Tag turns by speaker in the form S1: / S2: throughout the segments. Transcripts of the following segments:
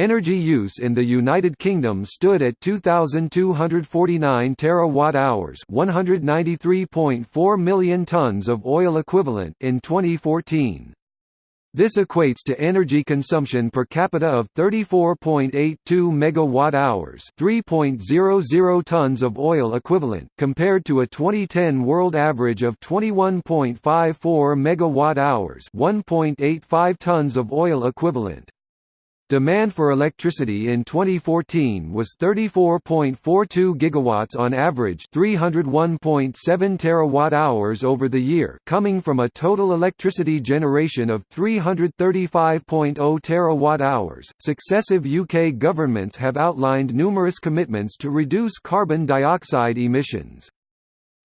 S1: Energy use in the United Kingdom stood at 2249 terawatt-hours, 193.4 million tons of oil equivalent in 2014. This equates to energy consumption per capita of 34.82 megawatt-hours, 3.00 tons of oil equivalent, compared to a 2010 world average of 21.54 megawatt-hours, 1.85 tons of oil equivalent. Demand for electricity in 2014 was 34.42 gigawatts on average, 301.7 terawatt-hours over the year, coming from a total electricity generation of 335.0 terawatt-hours. Successive UK governments have outlined numerous commitments to reduce carbon dioxide emissions.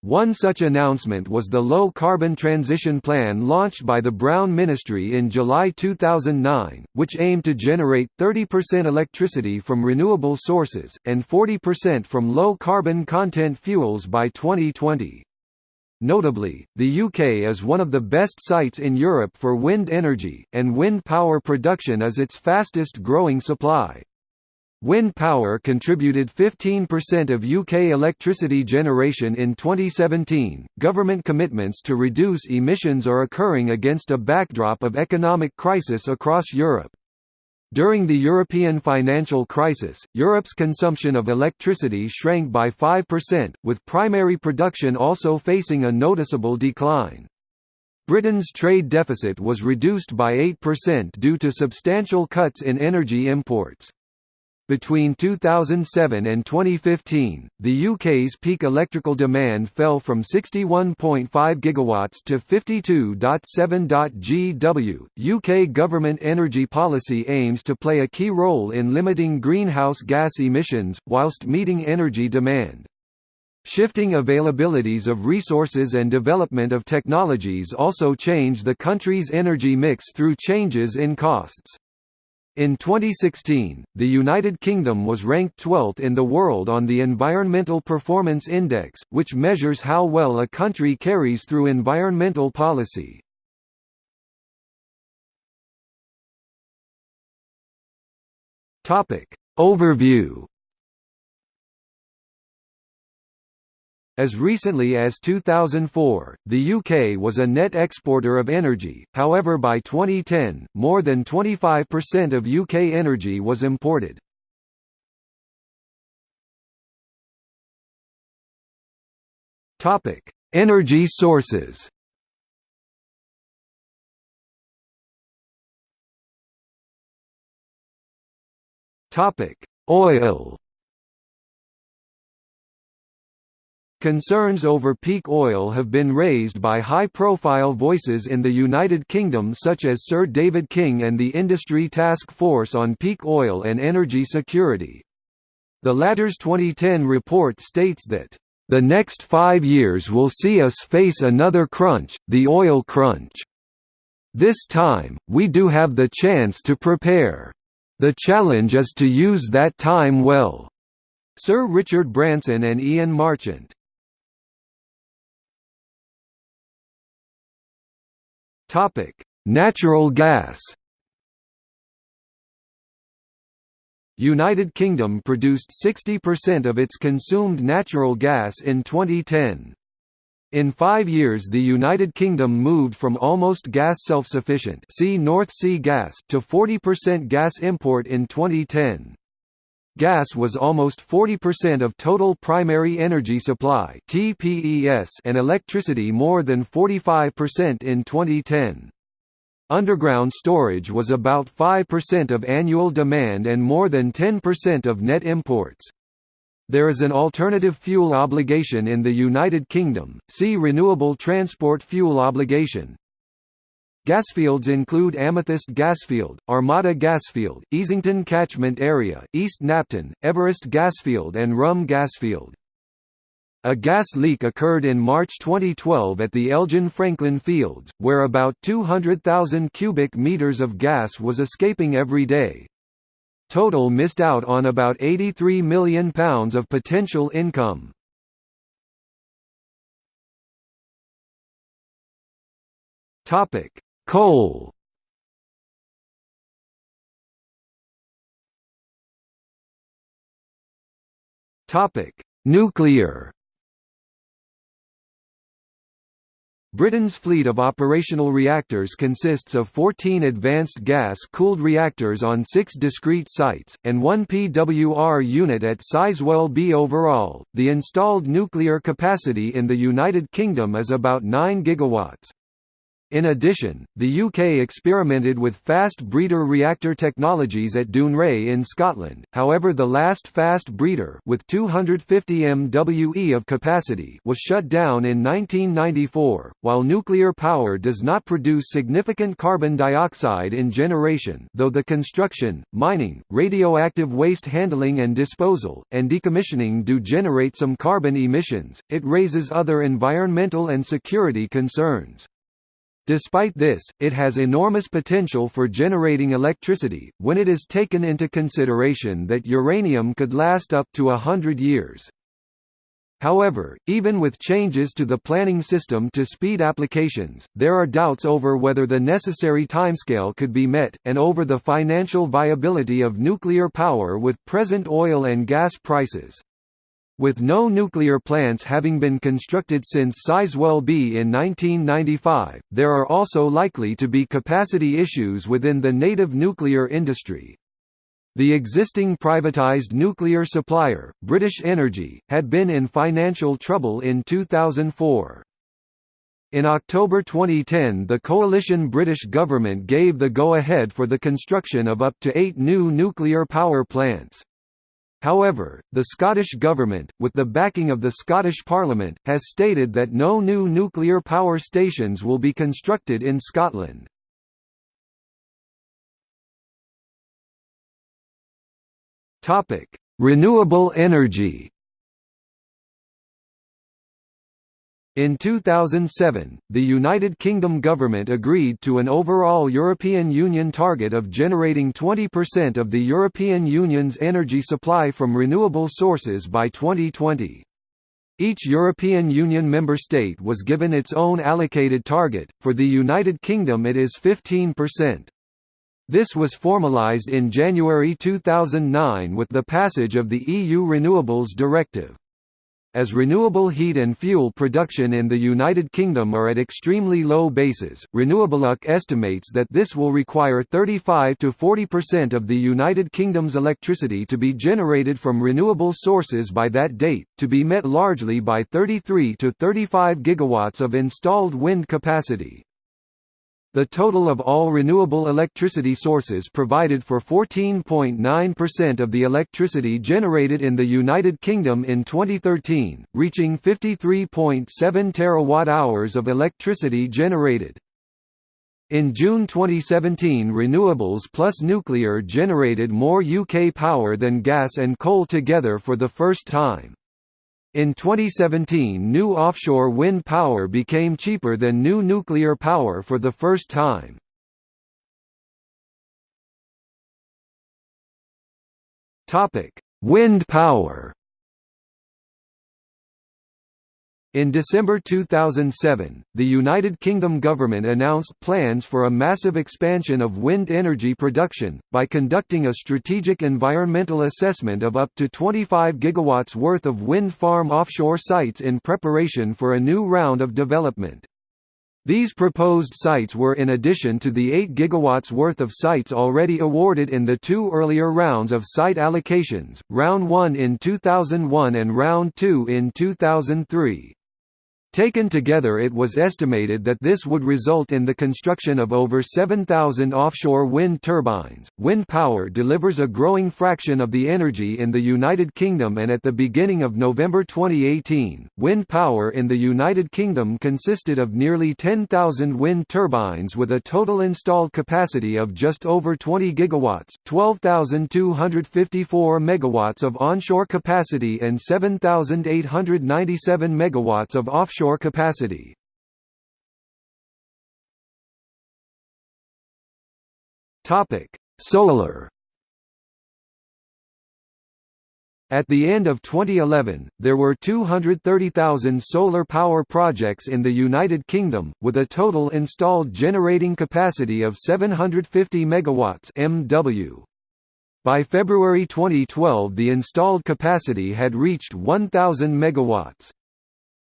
S1: One such announcement was the Low Carbon Transition Plan launched by the Brown Ministry in July 2009, which aimed to generate 30% electricity from renewable sources, and 40% from low carbon content fuels by 2020. Notably, the UK is one of the best sites in Europe for wind energy, and wind power production is its fastest growing supply. Wind power contributed 15% of UK electricity generation in 2017. Government commitments to reduce emissions are occurring against a backdrop of economic crisis across Europe. During the European financial crisis, Europe's consumption of electricity shrank by 5%, with primary production also facing a noticeable decline. Britain's trade deficit was reduced by 8% due to substantial cuts in energy imports. Between 2007 and 2015, the UK's peak electrical demand fell from 61.5 gigawatts to 52.7 GW. UK government energy policy aims to play a key role in limiting greenhouse gas emissions whilst meeting energy demand. Shifting availabilities of resources and development of technologies also change the country's energy mix through changes in costs. In 2016, the United Kingdom was ranked 12th in the world on the Environmental Performance Index, which measures how well a country carries through environmental policy. Overview As recently as 2004, the UK was a net exporter of energy, however by 2010, more than 25% of UK energy was imported. energy sources. Oil Concerns over peak oil have been raised by high-profile voices in the United Kingdom such as Sir David King and the Industry Task Force on Peak Oil and Energy Security. The latter's 2010 report states that, "...the next five years will see us face another crunch, the oil crunch. This time, we do have the chance to prepare. The challenge is to use that time well." Sir Richard Branson and Ian Marchant Topic: Natural gas. United Kingdom produced 60% of its consumed natural gas in 2010. In five years the United Kingdom moved from almost gas self-sufficient see North Sea gas to 40% gas import in 2010. Gas was almost 40% of total primary energy supply and electricity more than 45% in 2010. Underground storage was about 5% of annual demand and more than 10% of net imports. There is an alternative fuel obligation in the United Kingdom, see Renewable Transport Fuel Obligation. Gasfields include Amethyst Gasfield, Armada Gasfield, Easington Catchment Area, East Knapton, Everest Gasfield and Rhum Gasfield. A gas leak occurred in March 2012 at the Elgin Franklin Fields, where about 200,000 cubic meters of gas was escaping every day. Total missed out on about £83 million of potential income. Topic: Coal Nuclear Britain's fleet of operational reactors consists of 14 advanced gas-cooled reactors on six discrete sites, and one PWR unit at Sizewell B. Overall, the installed nuclear capacity in the United Kingdom is about 9 gigawatts. In addition, the UK experimented with fast breeder reactor technologies at Dounreay in Scotland, however the last fast breeder with 250 MWE of capacity was shut down in 1994. While nuclear power does not produce significant carbon dioxide in generation though the construction, mining, radioactive waste handling and disposal, and decommissioning do generate some carbon emissions, it raises other environmental and security concerns. Despite this, it has enormous potential for generating electricity, when it is taken into consideration that uranium could last up to a hundred years. However, even with changes to the planning system to speed applications, there are doubts over whether the necessary timescale could be met, and over the financial viability of nuclear power with present oil and gas prices. With no nuclear plants having been constructed since Sizewell B in 1995, there are also likely to be capacity issues within the native nuclear industry. The existing privatised nuclear supplier, British Energy, had been in financial trouble in 2004. In October 2010 the coalition British government gave the go-ahead for the construction of up to eight new nuclear power plants. However, the Scottish Government, with the backing of the Scottish Parliament, has stated that no new nuclear power stations will be constructed in Scotland. Renewable energy In 2007, the United Kingdom government agreed to an overall European Union target of generating 20% of the European Union's energy supply from renewable sources by 2020. Each European Union member state was given its own allocated target, for the United Kingdom it is 15%. This was formalised in January 2009 with the passage of the EU Renewables Directive as renewable heat and fuel production in the United Kingdom are at extremely low bases, Renewableuk estimates that this will require 35 to 40% of the United Kingdom's electricity to be generated from renewable sources by that date, to be met largely by 33 to 35 gigawatts of installed wind capacity. The total of all renewable electricity sources provided for 14.9% of the electricity generated in the United Kingdom in 2013, reaching 53.7 terawatt-hours of electricity generated. In June 2017 renewables plus nuclear generated more UK power than gas and coal together for the first time. In 2017 new offshore wind power became cheaper than new nuclear power for the first time. Wind power In December 2007, the United Kingdom government announced plans for a massive expansion of wind energy production, by conducting a strategic environmental assessment of up to 25 gigawatts worth of wind farm offshore sites in preparation for a new round of development. These proposed sites were in addition to the 8 gigawatts worth of sites already awarded in the two earlier rounds of site allocations, Round 1 in 2001 and Round 2 in 2003. Taken together it was estimated that this would result in the construction of over 7,000 offshore wind turbines. Wind power delivers a growing fraction of the energy in the United Kingdom and at the beginning of November 2018, wind power in the United Kingdom consisted of nearly 10,000 wind turbines with a total installed capacity of just over 20 gigawatts, 12,254 megawatts of onshore capacity and 7,897 megawatts of offshore capacity. Topic: Solar. At the end of 2011, there were 230,000 solar power projects in the United Kingdom, with a total installed generating capacity of 750 megawatts (MW). By February 2012 the installed capacity had reached 1,000 megawatts.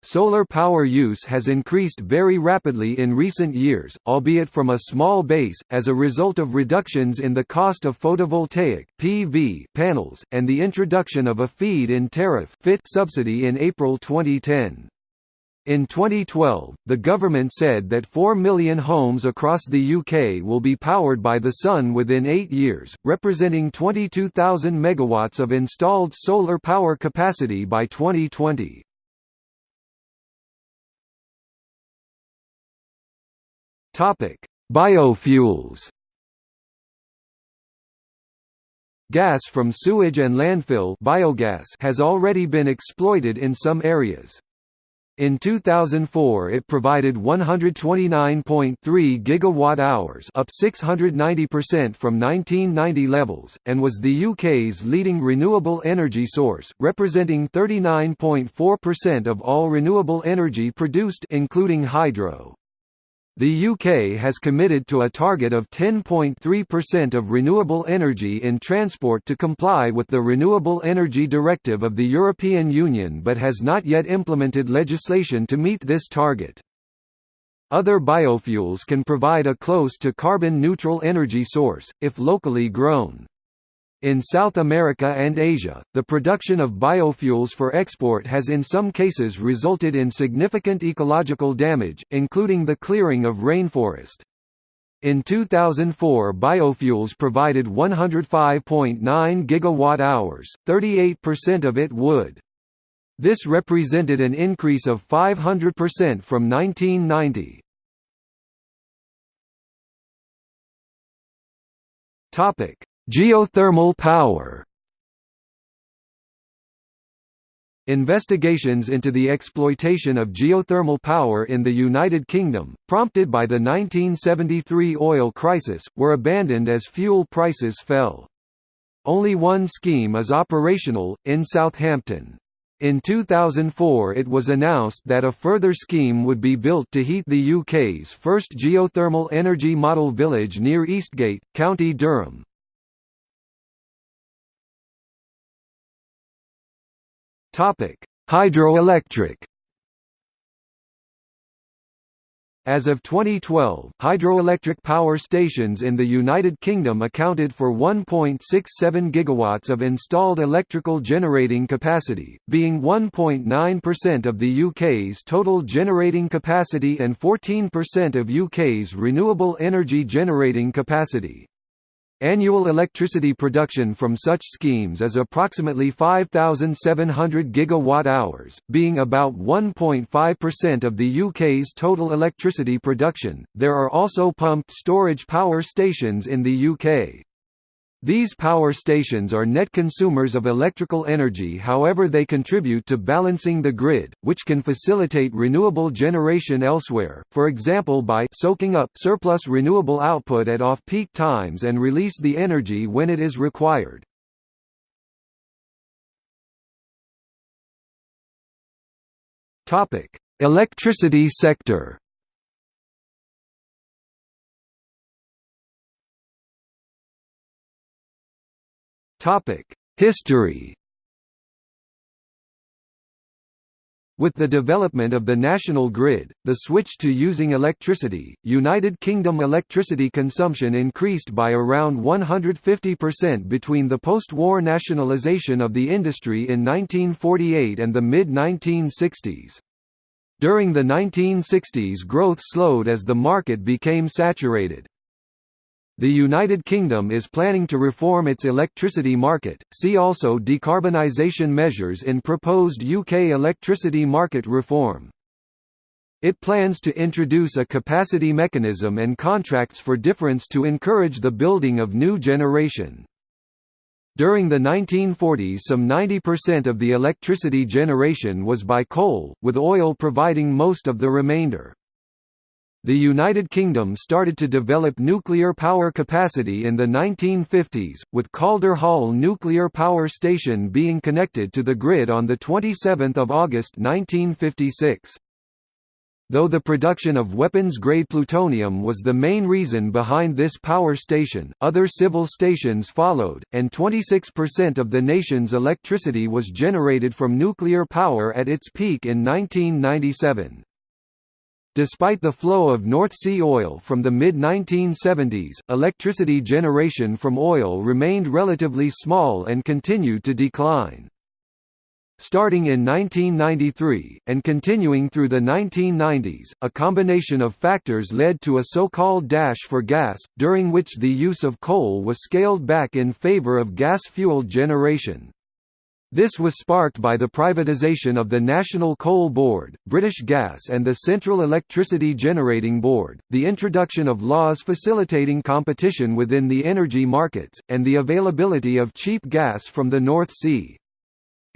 S1: Solar power use has increased very rapidly in recent years, albeit from a small base, as a result of reductions in the cost of photovoltaic PV panels, and the introduction of a feed-in tariff (FIT) subsidy in April 2010. In 2012, the government said that 4 million homes across the UK will be powered by the sun within eight years, representing 22,000 megawatts of installed solar power capacity by 2020. Topic: Biofuels. Gas from sewage and landfill biogas has already been exploited in some areas. In 2004 it provided 129.3 gigawatt-hours up 690% from 1990 levels, and was the UK's leading renewable energy source, representing 39.4% of all renewable energy produced including hydro. The UK has committed to a target of 10.3% of renewable energy in transport to comply with the Renewable Energy Directive of the European Union but has not yet implemented legislation to meet this target. Other biofuels can provide a close to carbon-neutral energy source, if locally grown. In South America and Asia, the production of biofuels for export has in some cases resulted in significant ecological damage, including the clearing of rainforest. In 2004 biofuels provided 105.9 gigawatt-hours, 38% of it wood. This represented an increase of 500% from 1990. Topic: Geothermal power Investigations into the exploitation of geothermal power in the United Kingdom, prompted by the 1973 oil crisis, were abandoned as fuel prices fell. Only one scheme is operational, in Southampton. In 2004 it was announced that a further scheme would be built to heat the UK's first geothermal energy model village near Eastgate, County Durham. Topic: Hydroelectric. As of 2012, hydroelectric power stations in the United Kingdom accounted for 1.67 gigawatts of installed electrical generating capacity, being 1.9% of the UK's total generating capacity and 14% of UK's renewable energy generating capacity. Annual electricity production from such schemes is approximately 5,700 gigawatt-hours, being about 1.5% of the UK's total electricity production. There are also pumped storage power stations in the UK. These power stations are net consumers of electrical energy however they contribute to balancing the grid, which can facilitate renewable generation elsewhere, for example by soaking up surplus renewable output at off-peak times and release the energy when it is required. Electricity sector History With the development of the national grid, the switch to using electricity, United Kingdom electricity consumption increased by around 150% between the post-war nationalisation of the industry in 1948 and the mid-1960s. During the 1960s growth slowed as the market became saturated. The United Kingdom is planning to reform its electricity market. See also decarbonisation measures in proposed UK electricity market reform. It plans to introduce a capacity mechanism and contracts for difference to encourage the building of new generation. During the 1940s some 90% of the electricity generation was by coal, with oil providing most of the remainder. The United Kingdom started to develop nuclear power capacity in the 1950s, with Calder Hall Nuclear Power Station being connected to the grid on 27 August 1956. Though the production of weapons-grade plutonium was the main reason behind this power station, other civil stations followed, and 26% of the nation's electricity was generated from nuclear power at its peak in 1997. Despite the flow of North Sea oil from the mid-1970s, electricity generation from oil remained relatively small and continued to decline. Starting in 1993, and continuing through the 1990s, a combination of factors led to a so-called dash for gas, during which the use of coal was scaled back in favour of gas-fueled generation. This was sparked by the privatisation of the National Coal Board, British Gas and the Central Electricity Generating Board, the introduction of laws facilitating competition within the energy markets, and the availability of cheap gas from the North Sea.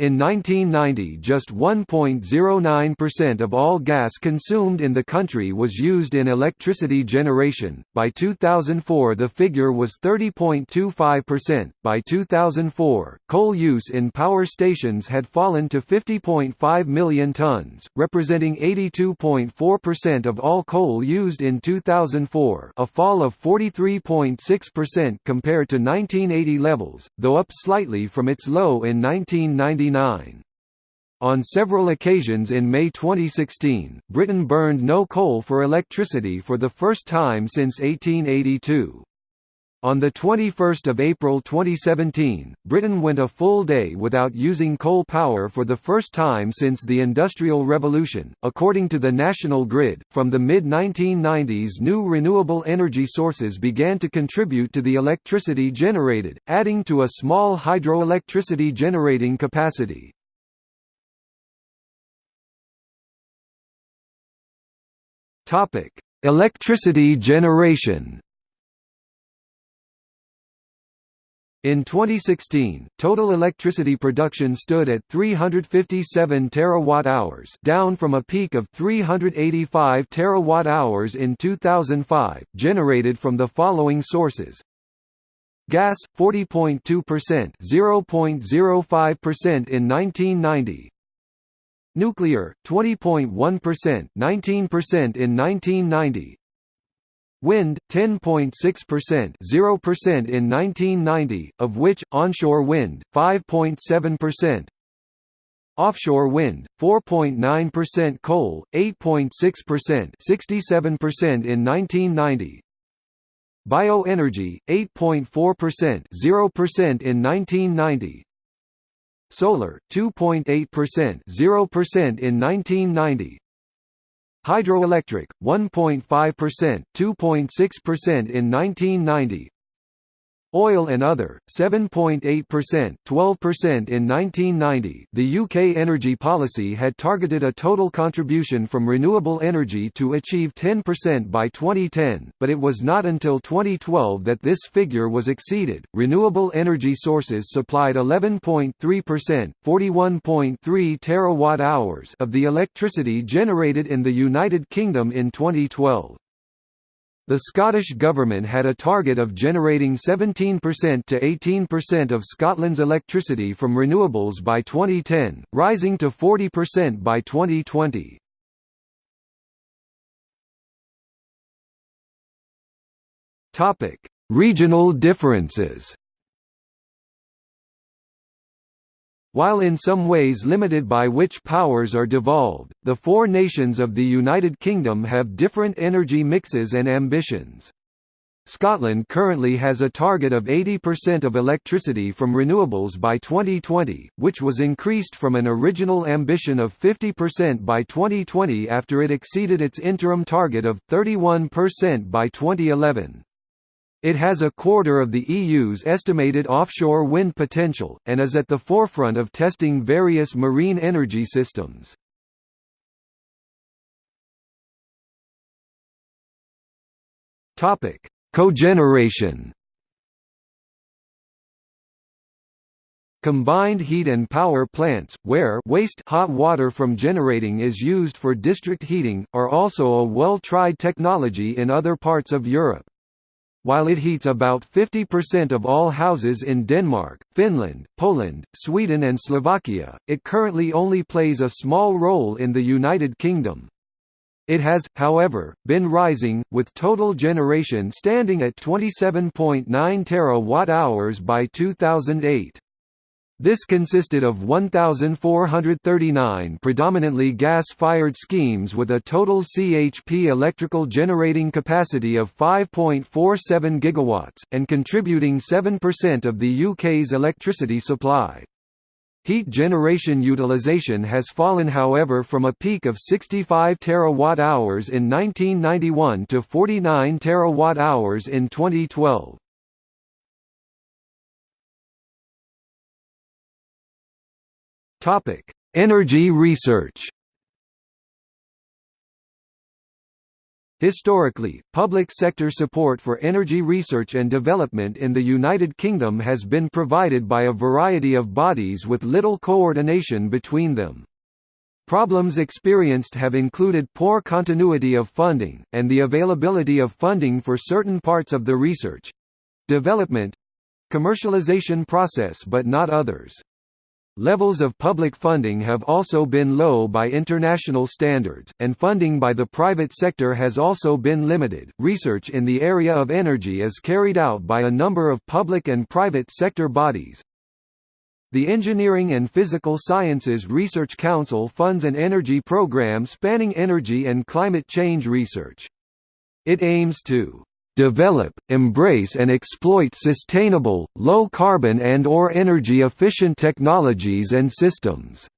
S1: In 1990 just 1.09% of all gas consumed in the country was used in electricity generation, by 2004 the figure was 30.25%. By 2004, coal use in power stations had fallen to 50.5 million tons, representing 82.4% of all coal used in 2004 a fall of 43.6% compared to 1980 levels, though up slightly from its low in 1990 on several occasions in May 2016, Britain burned no coal for electricity for the first time since 1882. On 21 April 2017, Britain went a full day without using coal power for the first time since the Industrial Revolution. According to the National Grid, from the mid 1990s, new renewable energy sources began to contribute to the electricity generated, adding to a small hydroelectricity generating capacity. Electricity generation In 2016, total electricity production stood at 357 terawatt-hours, down from a peak of 385 terawatt-hours in 2005, generated from the following sources: Gas 40.2%, 0.05% in 1990. Nuclear 20.1%, 19% in 1990. Wind 10.6%, 0% in 1990, of which onshore wind 5.7%. Offshore wind 4.9%, coal 8.6%, 67% in 1990. Bioenergy 8.4%, 0% in 1990. Solar 2.8%, 0% in 1990. Hydroelectric, 1.5%, 2.6% in 1990 Oil and other, 7.8%, 12% in 1990. The UK energy policy had targeted a total contribution from renewable energy to achieve 10% by 2010, but it was not until 2012 that this figure was exceeded. Renewable energy sources supplied 11.3%, 41.3 terawatt-hours of the electricity generated in the United Kingdom in 2012. The Scottish Government had a target of generating 17% to 18% of Scotland's electricity from renewables by 2010, rising to 40% by 2020. Regional differences While in some ways limited by which powers are devolved, the four nations of the United Kingdom have different energy mixes and ambitions. Scotland currently has a target of 80% of electricity from renewables by 2020, which was increased from an original ambition of 50% by 2020 after it exceeded its interim target of 31% by 2011. It has a quarter of the EU's estimated offshore wind potential, and is at the forefront of testing various marine energy systems. Cogeneration Combined heat and power plants, where waste hot water from generating is used for district heating, are also a well-tried technology in other parts of Europe. While it heats about 50% of all houses in Denmark, Finland, Poland, Sweden and Slovakia, it currently only plays a small role in the United Kingdom. It has, however, been rising, with total generation standing at 27.9 terawatt-hours by 2008. This consisted of 1,439 predominantly gas-fired schemes with a total CHP electrical generating capacity of 5.47 gigawatts, and contributing 7% of the UK's electricity supply. Heat generation utilization has fallen however from a peak of 65 terawatt-hours in 1991 to 49 terawatt-hours in 2012. Topic: Energy research. Historically, public sector support for energy research and development in the United Kingdom has been provided by a variety of bodies with little coordination between them. Problems experienced have included poor continuity of funding, and the availability of funding for certain parts of the research—development—commercialization process but not others. Levels of public funding have also been low by international standards, and funding by the private sector has also been limited. Research in the area of energy is carried out by a number of public and private sector bodies. The Engineering and Physical Sciences Research Council funds an energy program spanning energy and climate change research. It aims to develop, embrace and exploit sustainable, low-carbon and or energy-efficient technologies and systems."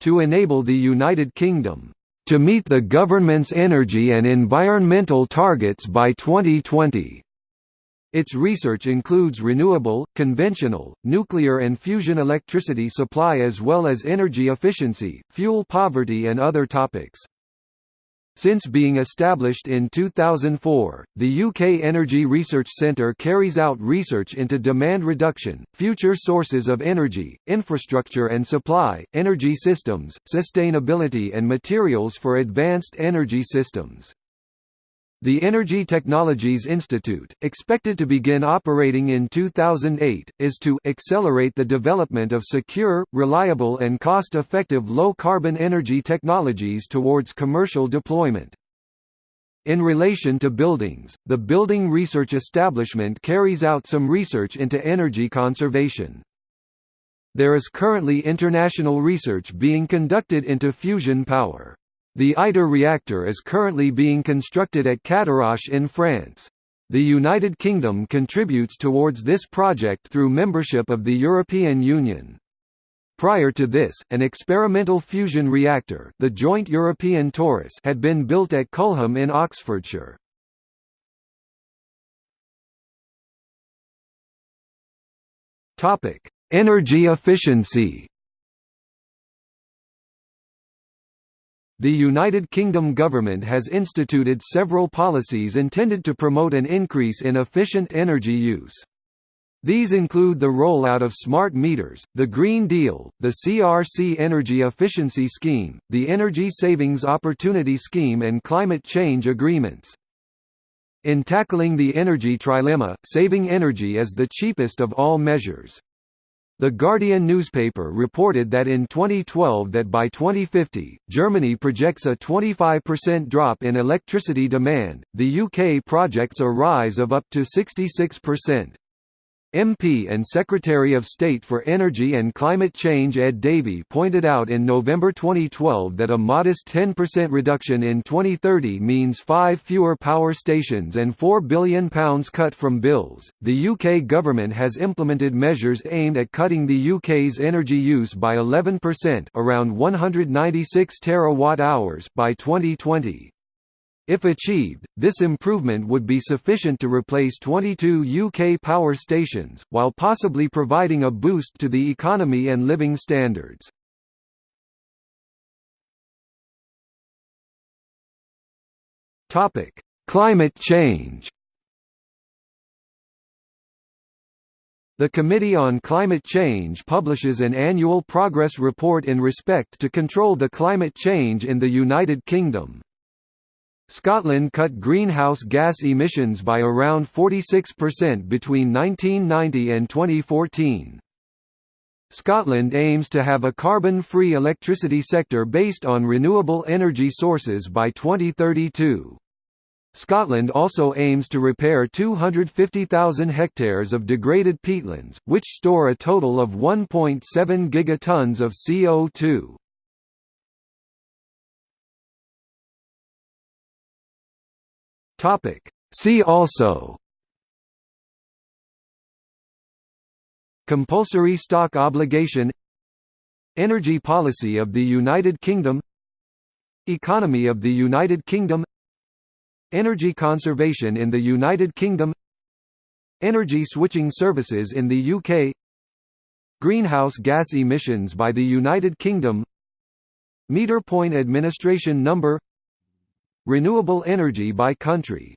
S1: To enable the United Kingdom, "...to meet the government's energy and environmental targets by 2020." Its research includes renewable, conventional, nuclear and fusion electricity supply as well as energy efficiency, fuel poverty and other topics. Since being established in 2004, the UK Energy Research Centre carries out research into demand reduction, future sources of energy, infrastructure and supply, energy systems, sustainability and materials for advanced energy systems. The Energy Technologies Institute, expected to begin operating in 2008, is to accelerate the development of secure, reliable and cost-effective low-carbon energy technologies towards commercial deployment. In relation to buildings, the Building Research Establishment carries out some research into energy conservation. There is currently international research being conducted into fusion power. The ITER reactor is currently being constructed at Cadarache in France. The United Kingdom contributes towards this project through membership of the European Union. Prior to this, an experimental fusion reactor the Joint European Torus had been built at Culham in Oxfordshire. Energy efficiency The United Kingdom government has instituted several policies intended to promote an increase in efficient energy use. These include the rollout of smart meters, the Green Deal, the CRC Energy Efficiency Scheme, the Energy Savings Opportunity Scheme and climate change agreements. In tackling the energy trilemma, saving energy is the cheapest of all measures. The Guardian newspaper reported that in 2012 that by 2050, Germany projects a 25% drop in electricity demand, the UK projects a rise of up to 66%. MP and Secretary of State for Energy and Climate Change Ed Davey pointed out in November 2012 that a modest 10% reduction in 2030 means five fewer power stations and £4 billion cut from bills. The UK government has implemented measures aimed at cutting the UK's energy use by 11% around 196 terawatt hours by 2020. If achieved, this improvement would be sufficient to replace 22 UK power stations, while possibly providing a boost to the economy and living standards. Climate change The Committee on Climate Change publishes an annual progress report in respect to control the climate change in the United Kingdom. Scotland cut greenhouse gas emissions by around 46% between 1990 and 2014. Scotland aims to have a carbon-free electricity sector based on renewable energy sources by 2032. Scotland also aims to repair 250,000 hectares of degraded peatlands, which store a total of 1.7 gigatons of CO2. See also Compulsory stock obligation Energy policy of the United Kingdom Economy of the United Kingdom Energy conservation in the United Kingdom Energy switching services in the UK Greenhouse gas emissions by the United Kingdom Meter point administration number Renewable energy by country